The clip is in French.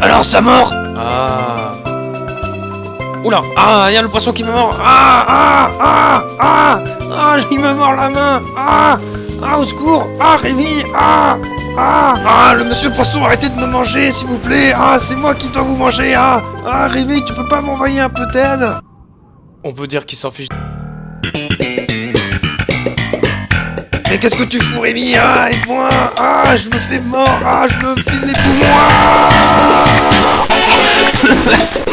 Alors ça mord Ah. Oula Ah, il y a le poisson qui me mord. Ah Ah Ah Ah Ah, il me mord la main. Ah Ah, au secours. Ah, Rémi Ah Ah Ah, le monsieur poisson, arrêtez de me manger, s'il vous plaît. Ah, c'est moi qui dois vous manger. Ah Ah, Rémi, tu peux pas m'envoyer un peu d'aide On peut dire qu'il s'en fiche. Mais qu'est-ce que tu fous, Rémi? Ah, aide-moi Ah, je me fais mort. Ah, je me file les poumons Let's go.